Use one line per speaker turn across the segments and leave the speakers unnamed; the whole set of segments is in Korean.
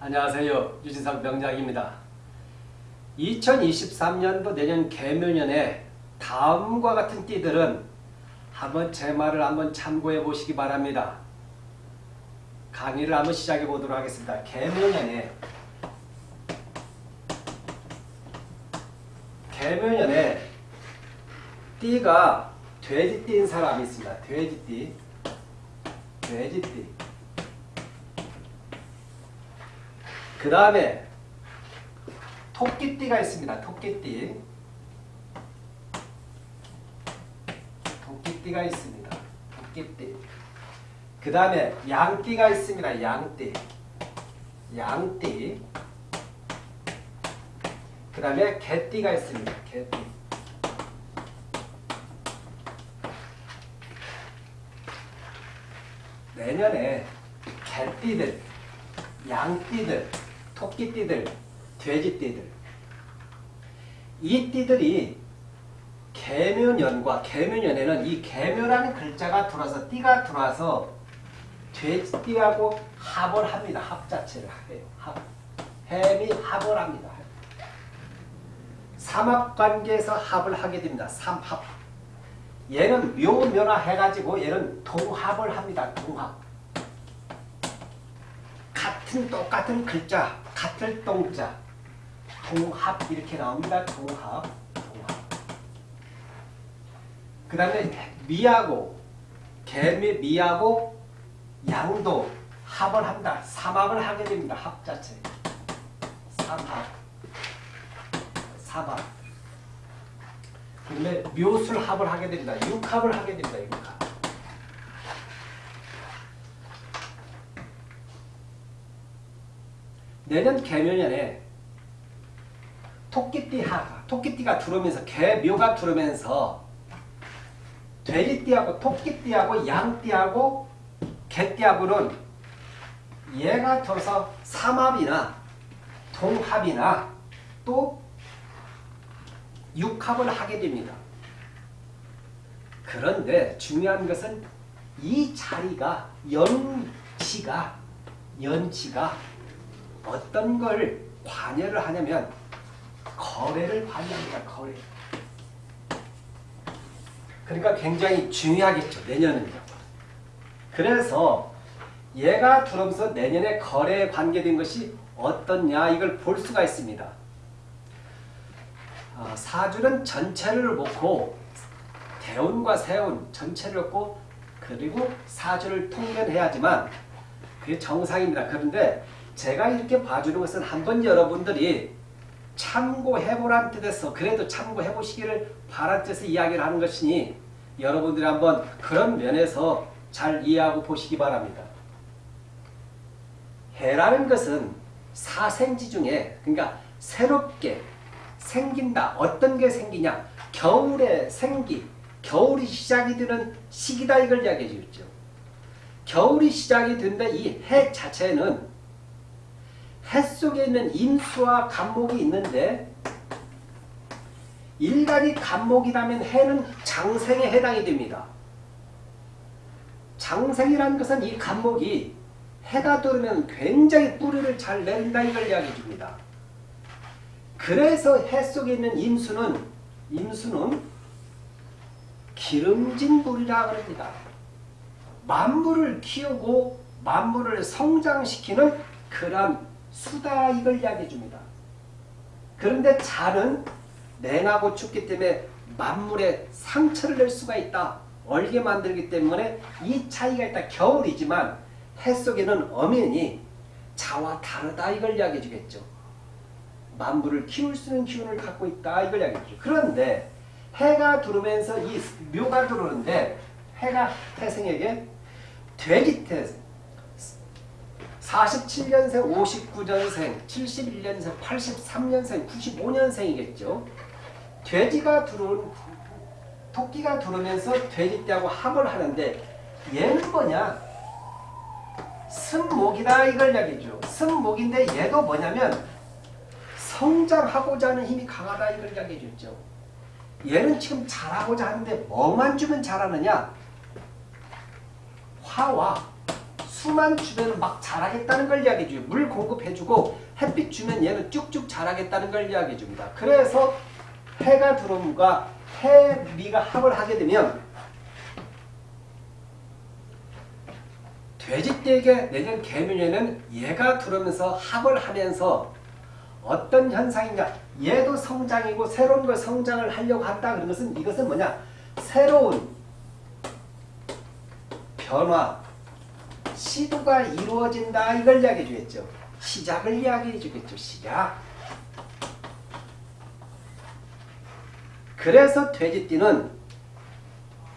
안녕하세요. 유진상 명작입니다. 2023년도 내년 개묘년에 다음과 같은 띠들은 한번 제 말을 한번 참고해 보시기 바랍니다. 강의를 한번 시작해 보도록 하겠습니다. 개묘년에 개묘년에 띠가 돼지띠인 사람이 있습니다. 돼지띠 돼지띠 그 다음에 토끼띠가 있습니다. 토끼띠. 토끼띠가 있습니다. 토끼띠. 그 다음에 양띠가 있습니다. 양띠. 양띠. 그 다음에 개띠가 있습니다. 개띠. 내년에 개띠들, 양띠들, 토끼띠들, 돼지띠들 이 띠들이 개묘년과 개묘년에는 이 개묘라는 글자가 들어와서 띠가 들어와서 돼지띠하고 합을 합니다. 합 자체를 해요. 합. 햄이 합을 합니다. 삼합관계에서 합을 하게 됩니다. 삼합. 얘는 묘묘나 해가지고 얘는 동합을 합니다. 동합. 같은 똑같은 글자 같을 동자 동합 이렇게 나옵니다. 동합 동합 그 다음에 미하고 개미 미하고 양도 합을 한다. 삼합을 하게 됩니다. 합 자체 삼합 삼합 그 다음에 묘술 합을 하게 됩니다. 육합을 하게 됩니다. 육합 내년 개묘년에 토끼띠 하, 토끼띠가 들어오면서 개묘가 들어오면서 돼지띠하고 토끼띠하고 양띠하고 개띠하고는 얘가 들어서 삼합이나 동합이나 또 육합을 하게 됩니다. 그런데 중요한 것은 이 자리가 연치가 연치가 어떤 걸 관여를 하냐면 거래를 관여합니다. 거래. 그러니까 굉장히 중요하겠죠. 내년은요. 그래서 얘가 들어오면서 내년에 거래에 관계된 것이 어떻냐 이걸 볼 수가 있습니다. 어, 사주는 전체를 놓고 대운과 세운 전체를 놓고 그리고 사주를 통변해야지만 그게 정상입니다. 그런데 제가 이렇게 봐주는 것은 한번 여러분들이 참고해보란 뜻에서 그래도 참고해보시기를 바란 뜻에서 이야기를 하는 것이니 여러분들이 한번 그런 면에서 잘 이해하고 보시기 바랍니다. 해라는 것은 사생지 중에 그러니까 새롭게 생긴다. 어떤 게 생기냐? 겨울에 생기, 겨울이 시작이 되는 시기다 이걸 이야기해 주죠. 겨울이 시작이 된다 이 해 자체는 해 속에 있는 임수와 간목이 있는데 일간이 간목이라면 해는 장생에 해당이 됩니다. 장생이라는 것은 이 간목이 해가 들으면 굉장히 뿌리를 잘 낸다 이걸 이야기해 줍니다. 그래서 해 속에 있는 임수는 임수는 기름진 물이라 그럽니다. 만물을 키우고 만물을 성장시키는 그런 수다 이걸 이야기해 줍니다. 그런데 자는 냉하고 춥기 때문에 만물에 상처를 낼 수가 있다. 얼게 만들기 때문에 이 차이가 있다. 겨울이지만 해 속에는 엄연히 자와 다르다 이걸 이야기해 주겠죠. 만물을 키울 수 있는 기운을 갖고 있다 이걸 이야기해 주죠. 그런데 해가 들어오면서 이 묘가 들어오는데 해가 태생에게 돼지태생 47년생, 59년생, 71년생, 83년생, 95년생이겠죠. 돼지가 들어온 토끼가 들어오면서 돼지띠하고 합을 하는데 얘는 뭐냐? 승목이다 이걸 이야기죠. 승목인데 얘도 뭐냐면 성장하고자 하는 힘이 강하다 이걸 이야기해 줬죠. 얘는 지금 잘하고자 하는데 뭐만 주면 잘하느냐? 화와 수만 주면 막 자라겠다는 걸 이야기해 줘요. 물 공급해주고 햇빛 주면 얘는 쭉쭉 자라겠다는 걸 이야기해 줍니다. 그래서 해가 들어옴과 해미가 합을 하게 되면 돼지떼에게 내년 개묘년에는 얘가 들어오면서 합을 하면서 어떤 현상이냐 얘도 성장이고 새로운 걸 성장을 하려고 한다 그런 것은 이것은 뭐냐 새로운 변화 시도가 이루어진다. 이걸 이야기해 주겠죠. 시작을 이야기해 주겠죠. 시작. 그래서 돼지띠는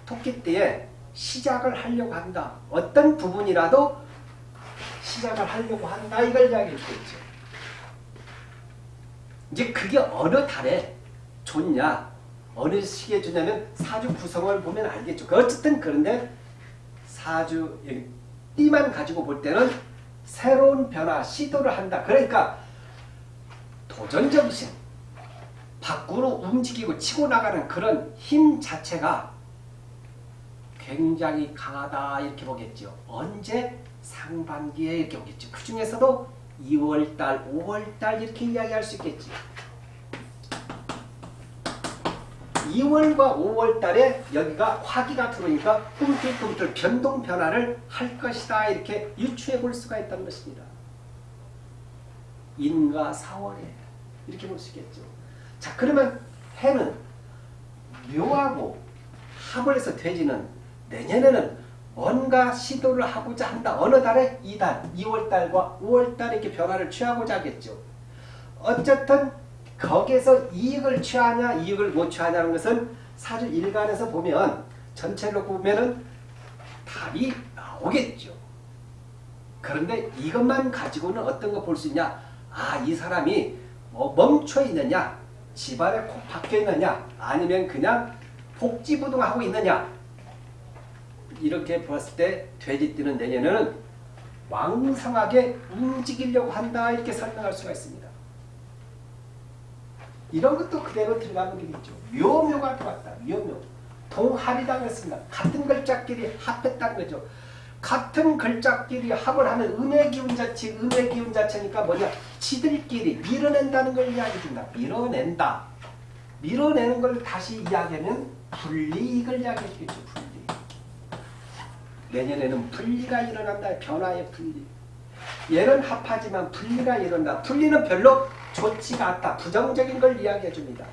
토끼띠에 시작을 하려고 한다. 어떤 부분이라도 시작을 하려고 한다. 이걸 이야기해 주겠죠. 이제 그게 어느 달에 좋냐 어느 시기에 좋냐면 사주 구성을 보면 알겠죠. 그 어쨌든 그런데 사주 띠만 가지고 볼 때는 새로운 변화 시도를 한다. 그러니까 도전정신 밖으로 움직이고 치고 나가는 그런 힘 자체가 굉장히 강하다 이렇게 보겠죠. 언제? 상반기에 이렇게 보겠죠. 그 중에서도 2월달, 5월달 이렇게 이야기할 수 있겠지. 2월과 5월 달에 여기가 화기가 들어오니까 꿈틀꿈틀 변동 변화를 할 것이다 이렇게 유추해 볼 수가 있다는 것입니다. 인과 4월에 이렇게 볼 수 있겠죠. 자 그러면 해는 묘하고 합을 해서 돼지는 내년에는 뭔가 시도를 하고자 한다. 어느 달에? 이달, 2월달과 5월달에 이렇게 변화를 취하고자 하겠죠. 어쨌든 거기에서 이익을 취하냐 이익을 못 취하냐는 것은 사주 일간에서 보면 전체로 보면은 답이 나오겠죠. 그런데 이것만 가지고는 어떤 거 볼 수 있냐? 아, 이 사람이 뭐 멈춰 있느냐? 집안에 콕 박혀 있느냐? 아니면 그냥 복지부동하고 있느냐? 이렇게 보았을 때 돼지띠는 내년에는 왕성하게 움직이려고 한다 이렇게 설명할 수가 있습니다. 이런 것도 그대로 들어가는 게 있죠. 묘묘가 들어왔다. 묘묘. 동합이라고 했습니다. 같은 글자끼리 합했다는 거죠. 같은 글자끼리 합을 하면 음의 기운 자체, 음의 기운 자체니까 뭐냐? 지들끼리 밀어낸다는 걸 이야기해준다. 밀어낸다. 밀어내는 걸 다시 이야기하면 분리 이걸 이야기해주겠죠. 분리. 내년에는 분리가 일어난다. 변화의 분리. 얘는 합하지만 분리가 일어난다. 분리는 별로 좋지가 않다. 부정적인 걸 이야기해 줍니다.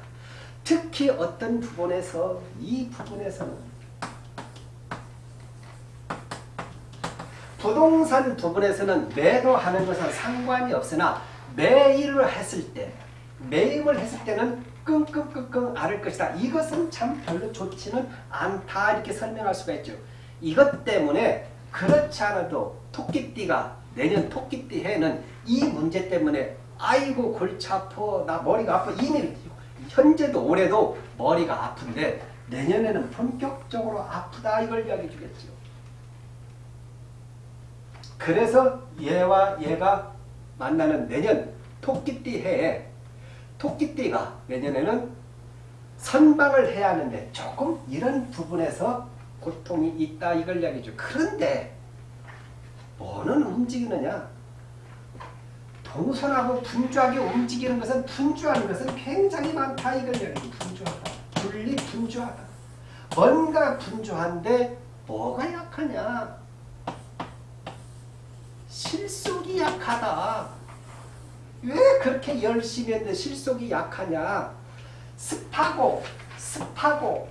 특히 어떤 부분에서 이 부분에서는 부동산 부분에서는 매도하는 것은 상관이 없으나 매입을 했을 때 매입을 했을 때는 끙끙끙끙 앓을 것이다. 이것은 참 별로 좋지는 않다 이렇게 설명할 수가 있죠. 이것 때문에 그렇지 않아도 토끼띠가 내년 토끼띠 해는 이 문제 때문에 아이고 골치 아파 나 머리가 아파 이미 현재도 올해도 머리가 아픈데 내년에는 본격적으로 아프다 이걸 이야기해 주겠죠. 그래서 얘와 얘가 만나는 내년 토끼띠 해에 토끼띠가 내년에는 선방을 해야 하는데 조금 이런 부분에서 고통이 있다 이걸 이야기죠. 그런데 뭐는 움직이느냐? 동선하고 분주하게 움직이는 것은 분주하는 것은 굉장히 많다 이걸. 분주하다. 분리 분주하다. 뭔가 분주한데 뭐가 약하냐? 실속이 약하다. 왜 그렇게 열심히 했는데 실속이 약하냐? 습하고 습하고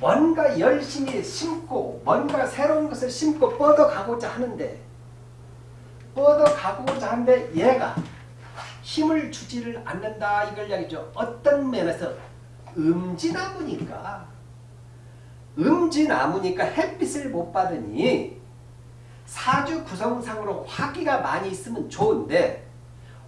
뭔가 열심히 심고 뭔가 새로운 것을 심고 뻗어가고자 하는데 뻗어가고자 하는데 얘가 힘을 주지를 않는다 이걸 이야기죠. 어떤 면에서 음지나무니까 음지나무니까 햇빛을 못 받으니 사주 구성상으로 화기가 많이 있으면 좋은데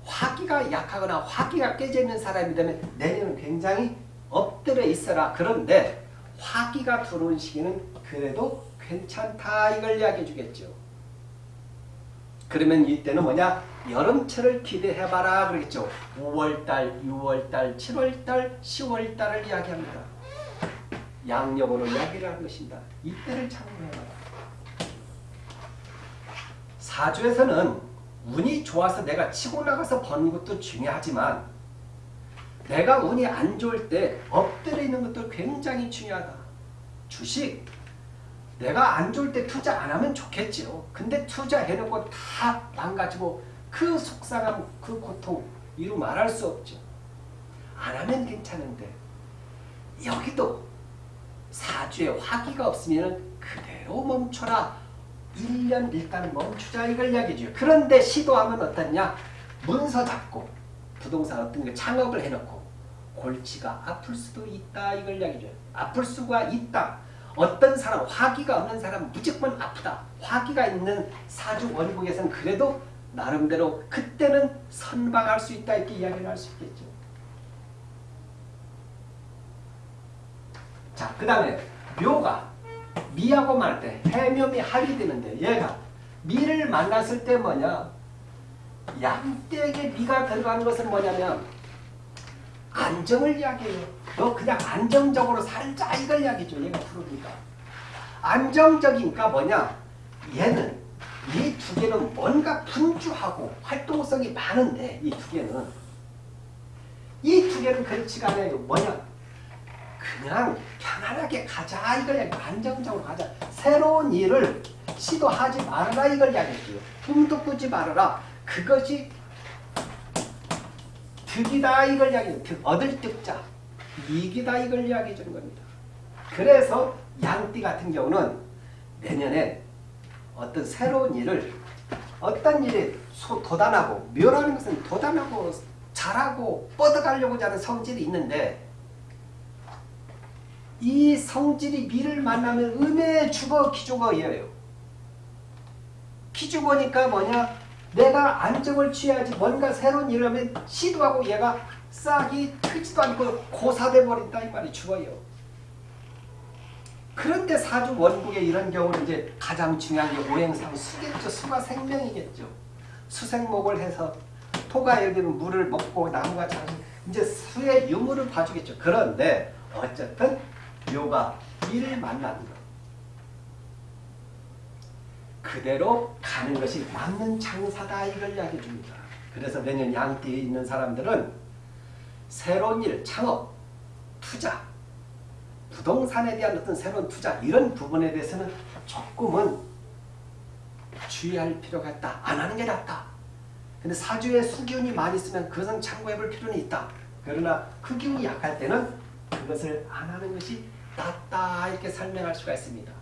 화기가 약하거나 화기가 깨져 있는 사람이 되면 내년은 굉장히 엎드려 있어라. 그런데 화기가 들어온 시기는 그래도 괜찮다 이걸 이야기해 주겠죠. 그러면 이때는 뭐냐? 여름철을 기대해봐라 그러겠죠. 5월달, 6월달, 7월달, 10월달을 이야기합니다. 양력으로 이야기를 하는 것입니다. 이때를 참고해봐라. 사주에서는 운이 좋아서 내가 치고 나가서 버는 것도 중요하지만 내가 운이 안 좋을 때 엎드려 있는 것도 굉장히 중요하다. 주식 내가 안 좋을 때 투자 안 하면 좋겠지요. 근데 투자해놓고 다 망가지고 그 속상함, 그 고통 이루 말할 수 없죠. 안 하면 괜찮은데 여기도 사주에 화기가 없으면 그대로 멈춰라. 1년 일단 멈추자 이걸 이야기죠. 그런데 시도하면 어떻냐? 문서 잡고 부동산 어떤 거 창업을 해놓고 골치가 아플 수도 있다 이걸 이야기죠. 아플 수가 있다. 어떤 사람 화기가 없는 사람 무조건 아프다. 화기가 있는 사주 원국에서는 그래도 나름대로 그때는 선방할 수 있다 이렇게 이야기를 할 수 있겠죠. 자, 그 다음에 묘가 미하고 말 때 해묘미 합이 되는데 얘가 미를 만났을 때 뭐냐 양떼에게 미가 들어가는 것은 뭐냐면 안정을 이야기해요. 너 그냥 안정적으로 살자 이걸 이야기죠. 얘가 부르니까. 안정적이니까 뭐냐? 얘는 이 두 개는 뭔가 분주하고 활동성이 많은데 이 두 개는. 이 두 개는 그렇지가 않아요. 뭐냐? 그냥 편안하게 가자 이걸 이야기 안정적으로 가자. 새로운 일을 시도하지 말아라 이걸 이야기해요 꿈도 꾸지 말아라. 그것이 득이다 이걸 이야기해요 얻을 득자 이익이다 이걸 이야기해 주는 겁니다 그래서 양띠 같은 경우는 내년에 어떤 새로운 일을 어떤 일에 도단하고 묘라는 것은 도단하고 잘하고 뻗어가려고 하는 성질이 있는데 이 성질이 미를 만나면 음의 주거 기주거예요. 기주거니까 뭐냐? 내가 안정을 취해야지 뭔가 새로운 일을 하면 시도하고 얘가 싹이 크지도 않고 고사돼 버린다 이 말이 죽어요. 그런데 사주 원국의 이런 경우는 이제 가장 중요한 게 오행상 수겠죠. 수가 생명이겠죠. 수생목을 해서 토가 예를 들면 물을 먹고 나무가 자 이제 수의 유무를 봐주겠죠. 그런데 어쨌든 묘가 이를 만나는 것. 그대로 가는 것이 맞는 장사다 이걸 이야기해 줍니다. 그래서 내년 양띠에 있는 사람들은 새로운 일, 창업, 투자, 부동산에 대한 어떤 새로운 투자 이런 부분에 대해서는 조금은 주의할 필요가 있다. 안 하는 게 낫다. 근데 사주에 수기운이 많이 있으면 그것은 참고해 볼 필요는 있다. 그러나 그 기운이 약할 때는 그것을 안 하는 것이 낫다 이렇게 설명할 수가 있습니다.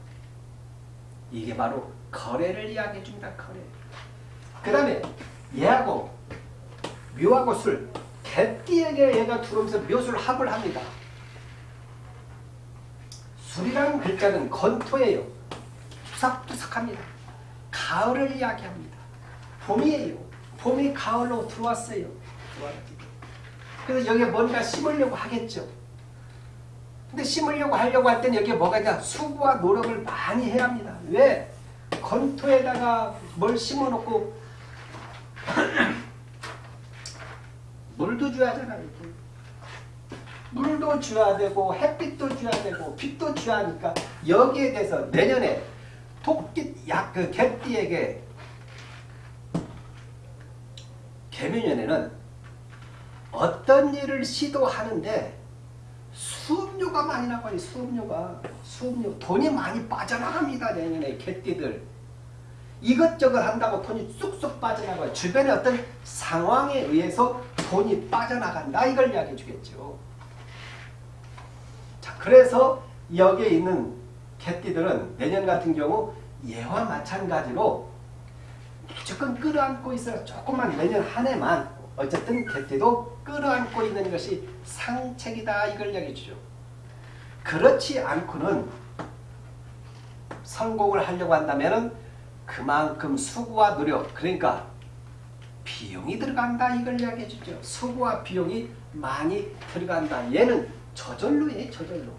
이게 바로 거래를 이야기해 줍니다. 거래. 그 다음에 얘하고 묘하고 술 개띠에게 얘가 들어오면서 묘술 합을 합니다. 술이라는 글자는 건토예요. 투삭투삭합니다. 가을을 이야기합니다. 봄이에요. 봄이 가을로 들어왔어요. 그래서 여기에 뭔가 심으려고 하겠죠. 근데 심으려고 하려고 할 때는 여기에 뭐가 있냐 수고와 노력을 많이 해야 합니다. 왜? 건토에다가 뭘 심어놓고 물도 줘야 하잖아요. 물도 줘야 되고 햇빛도 줘야 되고 빛도 줘야 하니까 여기에 대해서 내년에 토끼 약그 개띠에게 개묘년에는 어떤 일을 시도하는데 수업료가 많이 나가요. 수업료가. 수업료. 돈이 많이 빠져나갑니다. 내년에 개띠들. 이것저것 한다고 돈이 쑥쑥 빠져나가요. 주변의 어떤 상황에 의해서 돈이 빠져나간다. 이걸 이야기해 주겠죠. 자, 그래서 여기에 있는 개띠들은 내년 같은 경우 예와 마찬가지로 무조건 끌어안고 있어요. 조금만 내년 한 해만 어쨌든 개띠도 끌어안고 있는 것이 상책이다 이걸 이야기해 주죠. 그렇지 않고는 성공을 하려고 한다면 그만큼 수고와 노력 그러니까 비용이 들어간다 이걸 이야기해 주죠. 수고와 비용이 많이 들어간다. 얘는 저절로예 저절로.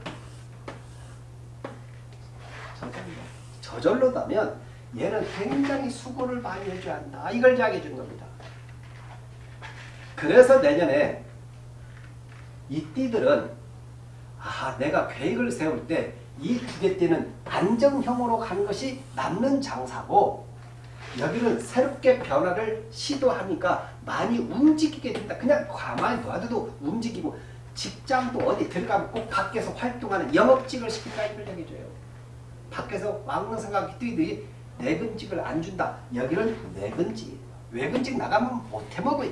저절로. 저절로다면 얘는 굉장히 수고를 많이 해줘야 한다. 이걸 이야기해 준 겁니다. 그래서 내년에 이 띠들은 아 내가 계획을 세울 때 이 두 개 띠는 안정형으로 가는 것이 남는 장사고 여기는 새롭게 변화를 시도하니까 많이 움직이게 된다. 그냥 가만히 놔둬도 움직이고 직장도 어디 들어가면 꼭 밖에서 활동하는 영업직을 시킨다 이걸 얘기해줘요. 밖에서 왕릉 생각이 뛰듯이 내근직을 안 준다. 여기는 내근직. 외근직 나가면 못해 먹어요.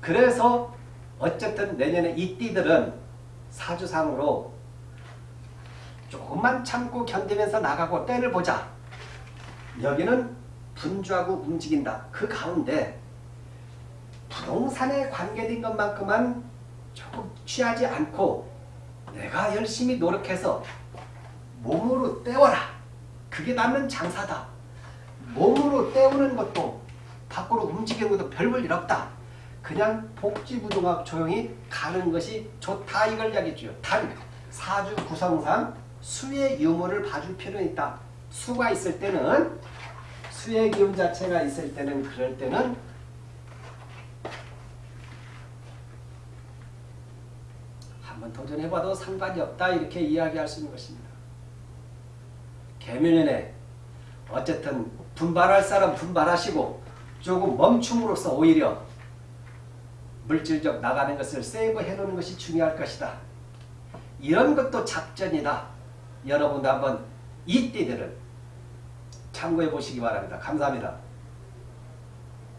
그래서 어쨌든 내년에 이 띠들은 사주상으로 조금만 참고 견디면서 나가고 때를 보자. 여기는 분주하고 움직인다. 그 가운데 부동산에 관계된 것만큼만 조금 취하지 않고 내가 열심히 노력해서 몸으로 때워라. 그게 남는 장사다. 몸으로 때우는 것도 밖으로 움직이는 것도 별 볼 일 없다. 그냥 복지부동학 조용히 가는 것이 좋다 이걸 이야기해줘요. 단 사주 구성상 수의 유무를 봐줄 필요는 있다. 수가 있을 때는 수의 기운 자체가 있을 때는 그럴 때는 한번 도전해봐도 상관이 없다 이렇게 이야기할 수 있는 것입니다. 개면연에 어쨌든 분발할 사람 분발하시고 조금 멈춤으로써 오히려 물질적 나가는 것을 세이브해 놓는 것이 중요할 것이다. 이런 것도 작전이다. 여러분도 한번 이 띠들은 참고해 보시기 바랍니다. 감사합니다.